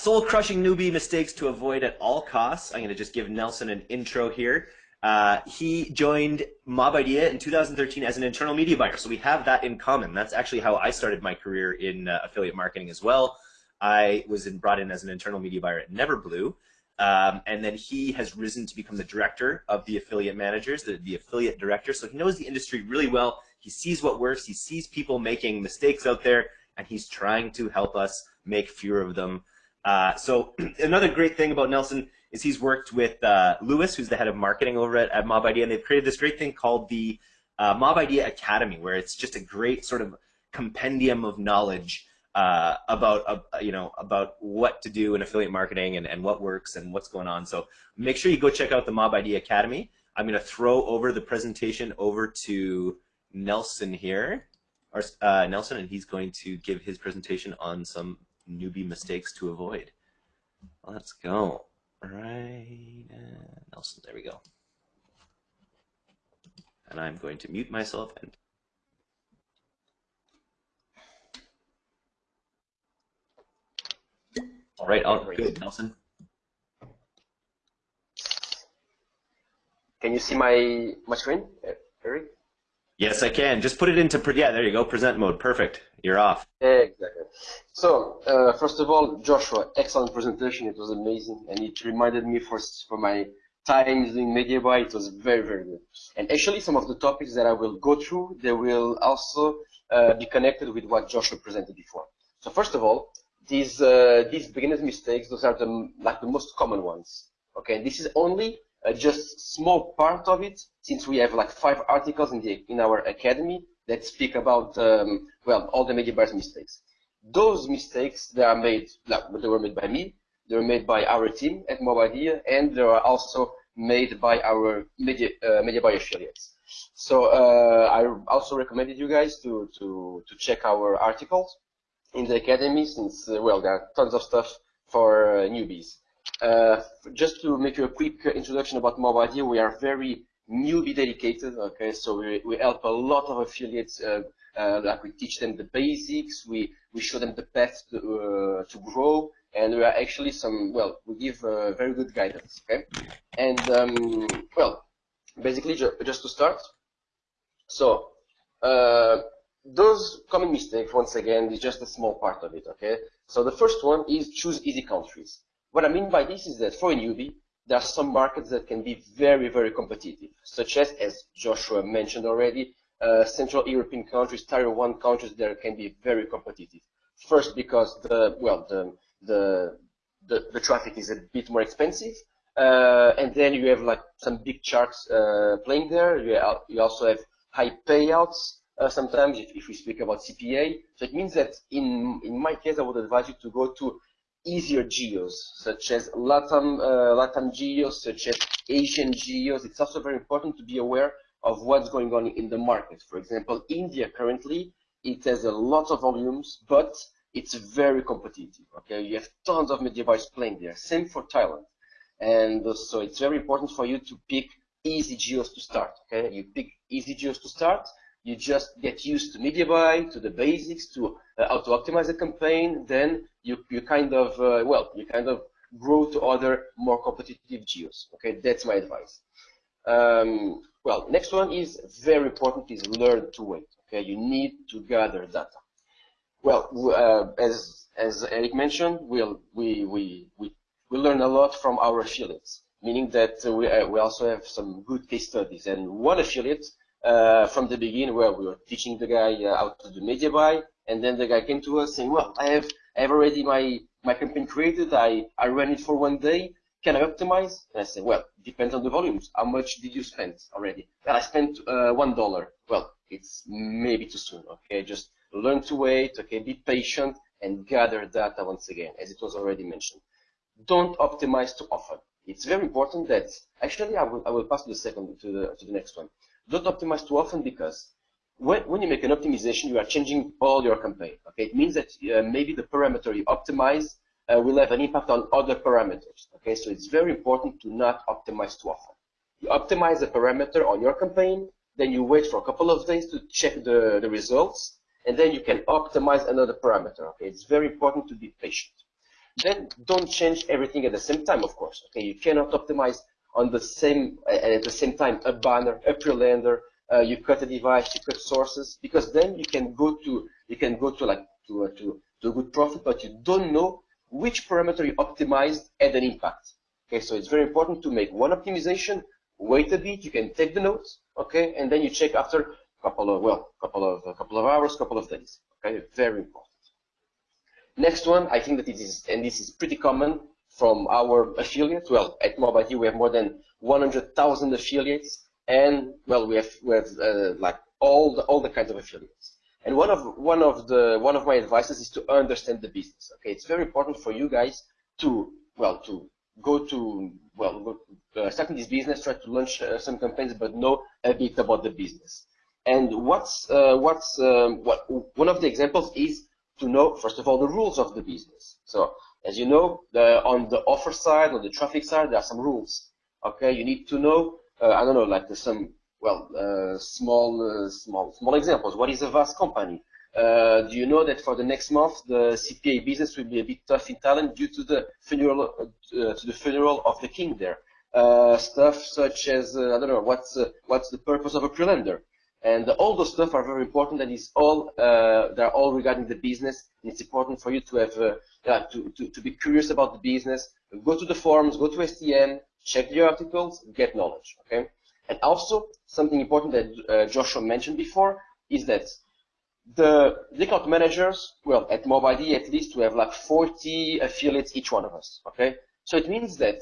soul-crushing newbie mistakes to avoid at all costs. I'm going to just give Nelson an intro here. Uh, he joined Mobidea in 2013 as an internal media buyer, so we have that in common. That's actually how I started my career in uh, affiliate marketing as well. I was in, brought in as an internal media buyer at Neverblue, um, and then he has risen to become the director of the affiliate managers, the, the affiliate director. So he knows the industry really well. He sees what works. He sees people making mistakes out there, and he's trying to help us make fewer of them. Uh, so another great thing about Nelson is he's worked with uh, Lewis, who's the head of marketing over at, at Mobidea, and they've created this great thing called the uh, Mobidea Academy, where it's just a great sort of compendium of knowledge uh, about uh, you know about what to do in affiliate marketing and, and what works and what's going on. So make sure you go check out the Mobidea Academy. I'm going to throw over the presentation over to Nelson here, or uh, Nelson, and he's going to give his presentation on some newbie mistakes to avoid. Let's go. Right, uh, Nelson, there we go. And I'm going to mute myself and All right, oh, all good, Nelson. Can you see my my screen, Eric? Yes, I can. Just put it into yeah. There you go. Present mode. Perfect. You're off. Exactly. So uh, first of all, Joshua, excellent presentation. It was amazing, and it reminded me for for my times in media buy. It was very very good. And actually, some of the topics that I will go through, they will also uh, be connected with what Joshua presented before. So first of all, these uh, these beginners mistakes those are the like the most common ones okay this is only uh, just small part of it since we have like five articles in the in our academy that speak about um, well all the media buyers mistakes those mistakes they are made like they were made by me they were made by our team at Idea, and they are also made by our media uh, media buyer affiliates so uh, I also recommended you guys to to to check our articles in the academy since, uh, well, there are tons of stuff for uh, newbies. Uh, just to make you a quick introduction about Mobidea, we are very newbie dedicated, okay, so we, we help a lot of affiliates, uh, uh, like we teach them the basics, we, we show them the path to, uh, to grow, and we are actually some, well, we give very good guidance, okay? And, um, well, basically, ju just to start, so, those common mistakes, once again, is just a small part of it, okay? So the first one is choose easy countries. What I mean by this is that for a newbie, there are some markets that can be very, very competitive, such as, as Joshua mentioned already, uh, Central European countries, Tier 1 countries that can be very competitive. First, because the, well, the, the, the, the traffic is a bit more expensive, uh, and then you have like some big sharks uh, playing there. You, you also have high payouts, uh, sometimes if, if, we speak about CPA. So it means that in, in my case, I would advise you to go to easier geos, such as LATAM, uh, LATAM geos, such as Asian geos. It's also very important to be aware of what's going on in the market. For example, India currently, it has a lot of volumes, but it's very competitive. Okay, you have tons of media buyers playing there. Same for Thailand, and so it's very important for you to pick easy geos to start. Okay, you pick easy geos to start, you just get used to media buy, to the basics, to uh, how to optimize a campaign. Then you you kind of uh, well you kind of grow to other more competitive geos. Okay, that's my advice. Um, well, next one is very important is learn to wait. Okay, you need to gather data. Well, uh, as as Eric mentioned, we'll, we we we we learn a lot from our affiliates, meaning that we uh, we also have some good case studies. And one affiliate uh, from the beginning where we were teaching the guy uh, how to do media buy, and then the guy came to us saying, well, I have, I have already my, my campaign created, I, I ran it for one day, can I optimize? And I said, well, depends on the volumes. How much did you spend already? Well, I spent uh, one dollar. Well, it's maybe too soon. Okay, just learn to wait. Okay, be patient and gather data once again, as it was already mentioned. Don't optimize too often. It's very important that actually I will I will pass to the second to the to the next one. Don't optimize too often because when, when you make an optimization, you are changing all your campaign. Okay, it means that uh, maybe the parameter you optimize uh, will have an impact on other parameters. Okay, so it's very important to not optimize too often. You optimize a parameter on your campaign, then you wait for a couple of days to check the, the results, and then you can optimize another parameter. Okay, it's very important to be patient. then don't change everything at the same time, of course. Okay, you cannot optimize on the same and at the same time a banner, a pre-lander, uh, you cut a device, you cut sources, because then you can go to you can go to like to uh, to to a good profit, but you don't know which parameter you optimized had an impact. Okay, so it's very important to make one optimization, wait a bit, you can take the notes, okay, and then you check after a couple of well, couple of a couple of hours, couple of days. Okay, very important. Next one, I think that it is, and this is pretty common from our affiliates. Well, at Mobidea we have more than 100,000 affiliates, and well, we have we have uh, like all the all the kinds of affiliates. And one of one of the one of my advices is to understand the business. Okay, it's very important for you guys to well to go to well go, uh, starting this business, try to launch uh, some campaigns, but know a bit about the business. And what's uh, what's um, what one of the examples is to know first of all the rules of the business. So as you know, the, on the offer side, on the traffic side, there are some rules. Okay, you need to know. Uh, I don't know, like some well, uh, small, uh, small, small examples. What is a vast company? Uh, do you know that for the next month the CPA business will be a bit tough in Thailand due to the funeral uh, to the funeral of the king there? Uh, stuff such as I don't know what's what's the purpose of a pre-lander, and all those stuff are very important. And it's all they're all regarding the business. And it's important for you to have yeah, to, to to be curious about the business. Go to the forums, go to STM, check the articles, get knowledge. Okay. And also, something important that uh, Joshua mentioned before is that the account managers, well, at Mobidea at least, we have like 40 affiliates, each one of us, okay? So it means that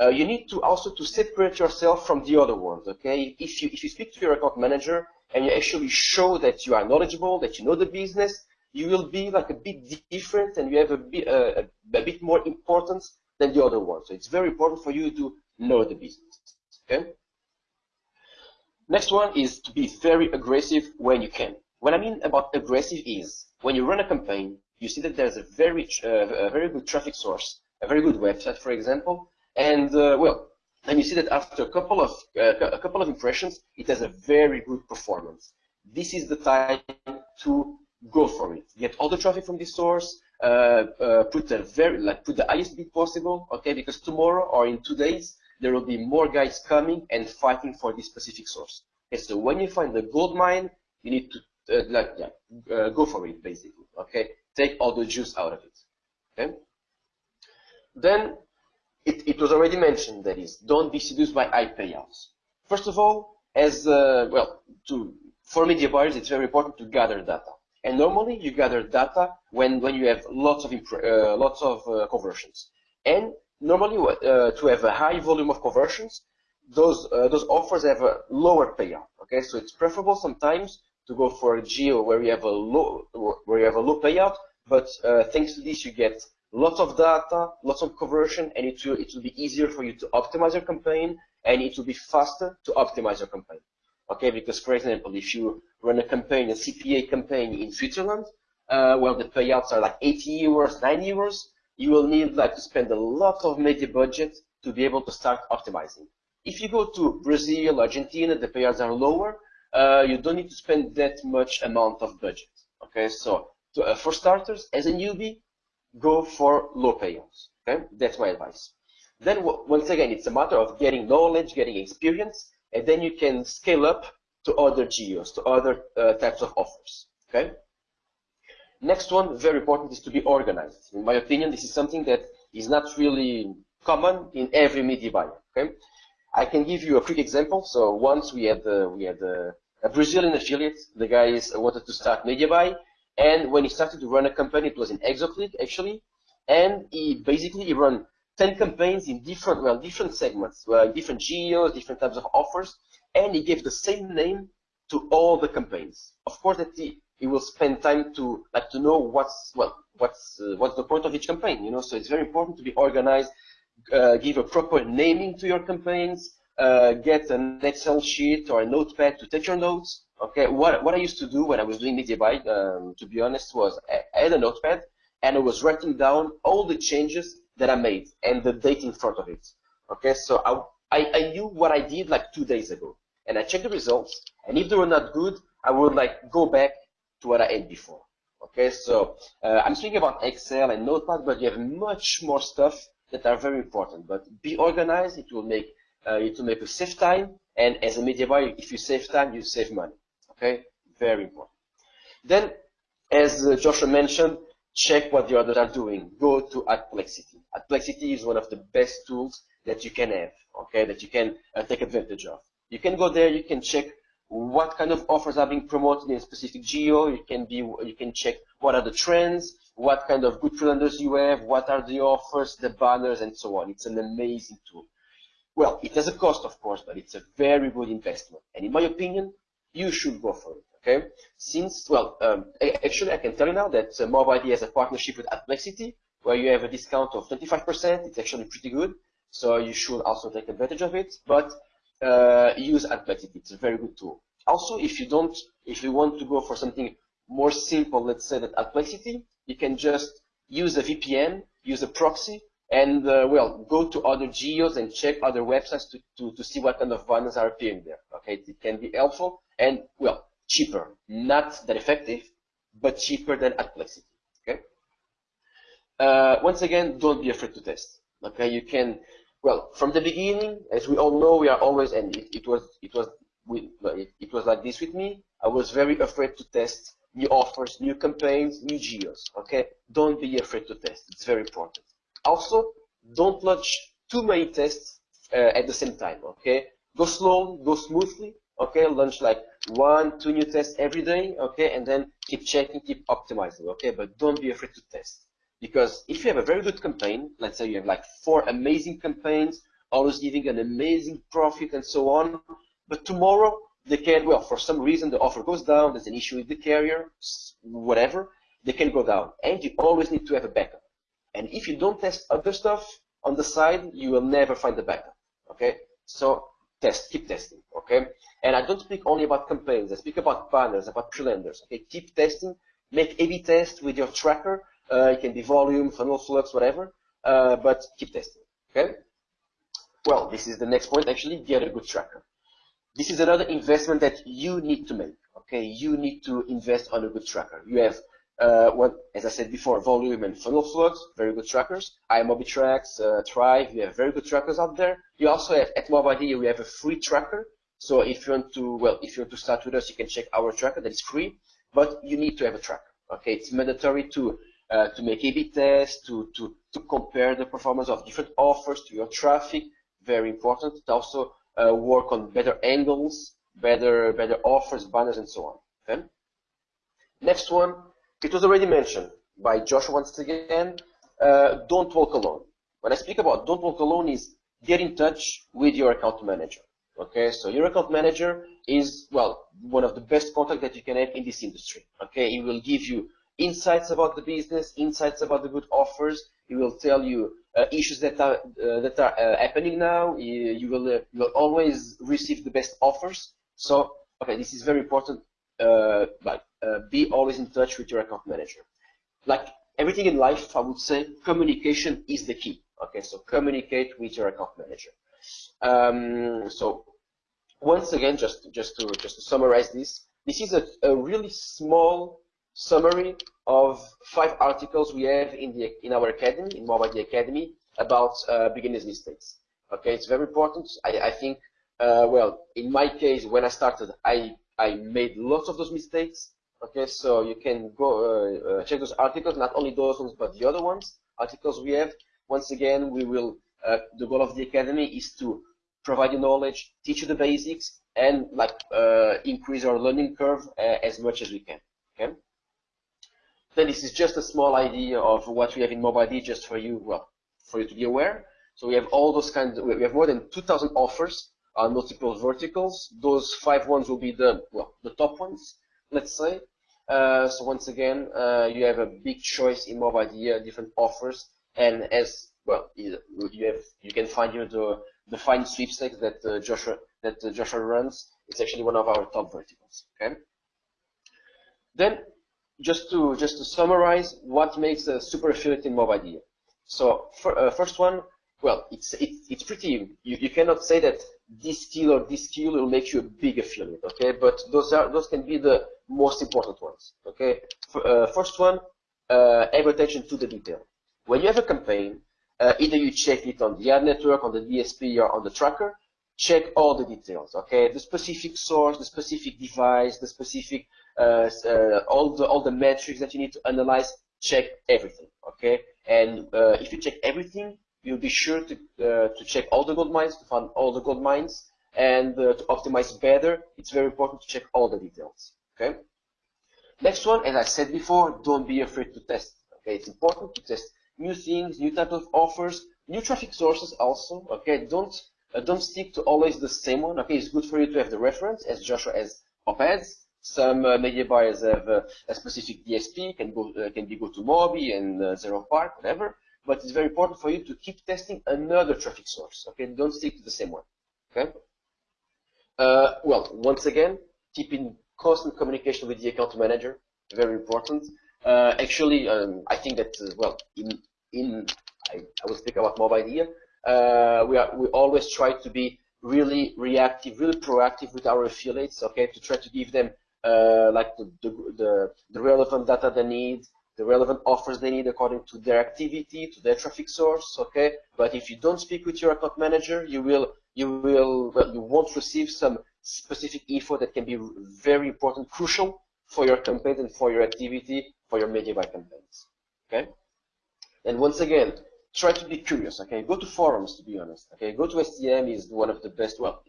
uh, you need to also to separate yourself from the other ones, okay? If you, if you speak to your account manager and you actually show that you are knowledgeable, that you know the business, you will be like a bit different and you have a bit, uh, a, bit more importance than the other ones. So it's very important for you to know the business, okay? Next one is to be very aggressive when you can. What I mean about aggressive is when you run a campaign, you see that there's a very uh, a very good traffic source, a very good website, for example, and uh, well, and you see that after a couple of uh, a couple of impressions, it has a very good performance. This is the time to go for it. Get all the traffic from this source. Uh, uh, put a very like put the highest bid possible, okay? Because tomorrow or in two days, there will be more guys coming and fighting for this specific source. Okay, so when you find the gold mine, you need to uh, like yeah, uh, go for it basically. Okay, take all the juice out of it. Okay. Then it, it was already mentioned that is don't be seduced by high payouts. First of all, as uh, well to for media buyers, it's very important to gather data. And normally you gather data when when you have lots of uh, lots of uh, conversions. And normally uh, to have a high volume of conversions, those uh, those offers have a lower payout. Okay, so it's preferable sometimes to go for a geo where you have a low where you have a low payout, but uh, thanks to this you get lots of data, lots of conversion, and it will it will be easier for you to optimize your campaign, and it will be faster to optimize your campaign. Okay, because for example, if you run a campaign, a CPA campaign in Switzerland, uh, well, the payouts are like 80 euros, 90 euros you will need like to spend a lot of media budget to be able to start optimizing. If you go to Brazil, Argentina, the payouts are lower. Uh, you don't need to spend that much amount of budget. Okay, so to, uh, for starters, as a newbie, go for low payouts. Okay, that's my advice. Then once again, it's a matter of getting knowledge, getting experience, and then you can scale up to other geos, to other uh, types of offers. Okay. Next one, very important, is to be organized. In my opinion, this is something that is not really common in every media buyer. Okay, I can give you a quick example. So once we had uh, we had uh, a Brazilian affiliate. The guys wanted to start media buy, and when he started to run a campaign, it was in ExoClick actually, and he basically he run 10 campaigns in different well different segments, well, different geos, different types of offers, and he gave the same name to all the campaigns. Of course, that he, he will spend time to like to know what's well what's uh, what's the point of each campaign you know? So it's very important to be organized uh, give a proper naming to your campaigns uh, get an excel sheet or a notepad to take your notes okay what what i used to do when i was doing media buy um, to be honest was i had a notepad and i was writing down all the changes that i made and the date in front of it okay so i i, I knew what i did like two days ago and i checked the results and if they were not good i would like go back to what I had before. Okay, so uh, I'm speaking about Excel and Notepad, but you have much more stuff that are very important. But be organized. It will make uh, it will make you save time. And as a media buyer, if you save time, you save money. Okay, very important. Then, as uh, Joshua mentioned, check what the others are doing. Go to Adplexity. Adplexity is one of the best tools that you can have. Okay, that you can uh, take advantage of. You can go there. You can check what kind of offers are being promoted in a specific geo. You can be you can check what are the trends, what kind of good calendars you have, what are the offers, the banners, and so on. It's an amazing tool. Well, it has a cost, of course, but it's a very good investment. And in my opinion, you should go for it. Okay? Since, well, um, actually, I can tell you now that uh, Mobidea has a partnership with Adplexity, where you have a discount of 25%. It's actually pretty good. So you should also take advantage of it. But uh, use Adplexity. It's a very good tool. Also, if you don't, if you want to go for something more simple, let's say that Adplexity, you can just use a VPN, use a proxy, and uh, well, go to other geos and check other websites to, to, to see what kind of banners are appearing there. Okay, it can be helpful and well, cheaper. Not that effective, but cheaper than Adplexity. Okay. Uh, once again, don't be afraid to test. Okay, you can. Well, from the beginning, as we all know, we are always, and it, it was, it was, it, it was like this with me. I was very afraid to test new offers, new campaigns, new geos. Okay, don't be afraid to test. It's very important. Also, don't launch too many tests uh, at the same time, okay? Go slowly, go smoothly, okay? Launch like one, two new tests every day, okay? And then keep checking, keep optimizing, okay? But don't be afraid to test. Because if you have a very good campaign, let's say you have like four amazing campaigns, always giving an amazing profit and so on, but tomorrow they can, well, for some reason the offer goes down, there's an issue with the carrier, whatever, they can go down. And you always need to have a backup. And if you don't test other stuff on the side, you will never find the backup. Okay? So test, keep testing. Okay? And I don't speak only about campaigns. I speak about banners, about calendars. Okay? Keep testing. Make A/B test with your tracker. Uh, it can be Voluum, funnel flux, whatever. Uh, but keep testing. Okay? Well, this is the next point. Actually, get a good tracker. This is another investment that you need to make. Okay? You need to invest on a good tracker. You have uh, as I said before, Voluum and FunnelFlux, very good trackers. iMobiTrax, uh, Thrive, we have very good trackers out there. You also have, at Mobidea, we have a free tracker. So if you want to, well, if you want to start with us, you can check our tracker that is free, but you need to have a tracker. Okay, it's mandatory to uh, to make A/B tests, to to to compare the performance of different offers to your traffic. Very important. To also uh, work on better angles, better better offers, banners, and so on. Okay. Next one, it was already mentioned by Josh once again, uh, don't walk alone. When I speak about don't walk alone is get in touch with your account manager. Okay, so your account manager is, well, one of the best contact that you can have in this industry. Okay, he will give you insights about the business, insights about the good offers. He will tell you uh, issues that are uh, that are uh, happening now. You, you will uh, you will always receive the best offers. So, okay, this is very important. Uh, like uh, be always in touch with your account manager. Like everything in life, I would say communication is the key. Okay, so communicate with your account manager. Um, so once again, just just to just to summarize this, this is a, a really small summary of five articles we have in the in our academy, in Mobidea Academy, about uh, beginners' mistakes. Okay, it's very important. I, I think, uh, well, in my case, when I started, I I made lots of those mistakes. Okay, so you can go uh, uh, check those articles, not only those ones, but the other ones, articles we have. Once again, we will, uh, the goal of the academy is to provide you knowledge, teach you the basics, and like uh, increase our learning curve as much as we can. Okay. Then this is just a small idea of what we have in Mobidea just for you, well, for you to be aware. So we have all those kinds. Of, we have more than 2,000 offers on multiple verticals. Those five ones will be the well, the top ones let's say. Uh, so once again, uh, you have a big choice in Mobidea, different offers, and as well, you have you can find here the the fine sweepstakes that uh, Joshua that uh, Joshua runs. It's actually one of our top verticals. Okay. Then, just to just to summarize, what makes a super affiliate in Mobidea? So for, uh, first one, well, it's it, it's pretty. You, you cannot say that this skill or this skill will make you a big affiliate, okay? But those are those can be the most important ones, okay? For, uh, first one, uh, have attention to the detail. When you have a campaign, uh, either you check it on the ad network, on the DSP, or on the tracker, check all the details, okay? The specific source, the specific device, the specific, uh, uh, all the all the metrics that you need to analyze, check everything, okay? And uh, if you check everything, you'll be sure to, uh, to check all the gold mines, to find all the gold mines, and uh, to optimize better, it's very important to check all the details, okay? Next one, as I said before, don't be afraid to test, okay? It's important to test new things, new type of offers, new traffic sources also, okay? Don't, uh, don't stick to always the same one, okay? It's good for you to have the reference, as Joshua has op-eds, some uh, media buyers have uh, a specific DSP, can go uh, can be Go2Mobi and uh, Park, whatever but it's very important for you to keep testing another traffic source. Okay, don't stick to the same one. Okay. Uh, well, once again, keep in constant communication with the account manager. Very important. Uh, actually, um, I think that uh, well, in in I, I will speak about Mobidea. Uh, we are we always try to be really reactive, really proactive with our affiliates. Okay, to try to give them uh, like the, the the the relevant data they need, the relevant offers they need according to their activity, to their traffic source, okay? But if you don't speak with your account manager, you will, you will, well, you won't receive some specific info that can be very important, crucial for your campaign and for your activity, for your media buy campaigns, okay? And once again, try to be curious, okay? Go to forums, to be honest, okay? Go to STM is one of the best, well,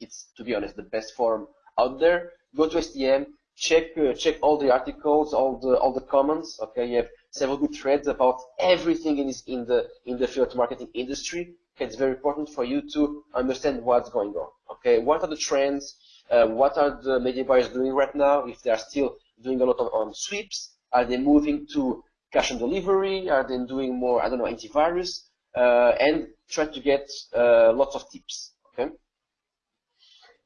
it's, to be honest, the best forum out there. Go to STM, check uh, check all the articles, all the all the comments. Okay, you have several good threads about everything in this, in the in the affiliate marketing industry. Okay, it's very important for you to understand what's going on. Okay, what are the trends? Uh, what are the media buyers doing right now? If they are still doing a lot of, on sweeps, are they moving to cash on delivery? Are they doing more? I don't know, antivirus? Uh, and try to get uh, lots of tips. Okay.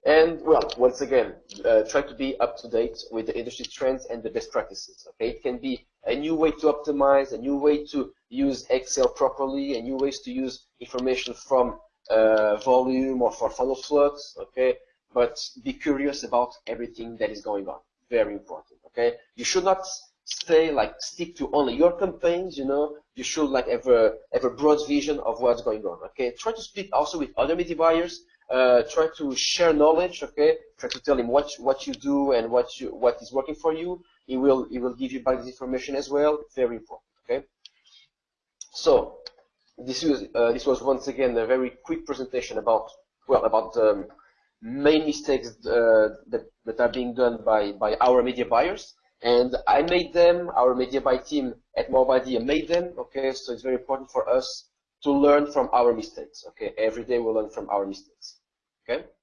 And well, once again, uh, try to be up to date with the industry trends and the best practices. Okay, it can be a new way to optimize, a new way to use Excel properly, a new ways to use information from uh, Voluum or for FunnelFlux. Okay, but be curious about everything that is going on. Very important. Okay, you should not stay like stick to only your campaigns. You know, you should like have a have a broad vision of what's going on. Okay, try to speak also with other media buyers uh, try to share knowledge, okay? Try to tell him what what you do and what you what is working for you. He will he will give you back this information as well. Very important, okay? So this was uh, this was once again a very quick presentation about well about the um, main mistakes uh, that that are being done by by our media buyers. And I made them. Our media buy team at Mobidea made them. Okay, so it's very important for us to learn from our mistakes. Okay, every day we learn from our mistakes. Okay.